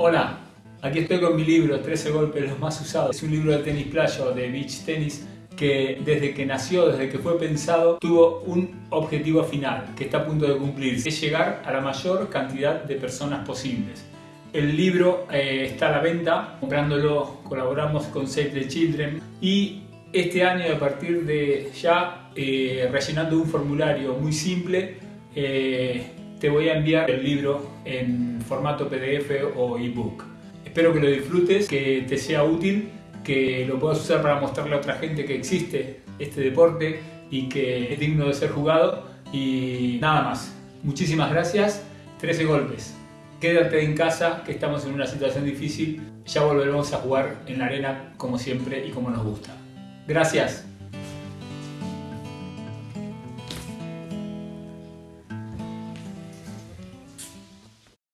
Hola, aquí estoy con mi libro 13 golpes los más usados. Es un libro de tenis playa o de beach tenis que desde que nació, desde que fue pensado, tuvo un objetivo final que está a punto de cumplirse, es llegar a la mayor cantidad de personas posibles. El libro eh, está a la venta, comprándolo colaboramos con Save the Children y este año a partir de ya eh, rellenando un formulario muy simple eh, te voy a enviar el libro en formato PDF o ebook. Espero que lo disfrutes, que te sea útil, que lo puedas usar para mostrarle a otra gente que existe este deporte y que es digno de ser jugado. Y nada más. Muchísimas gracias. 13 golpes. Quédate en casa, que estamos en una situación difícil. Ya volveremos a jugar en la arena como siempre y como nos gusta. Gracias.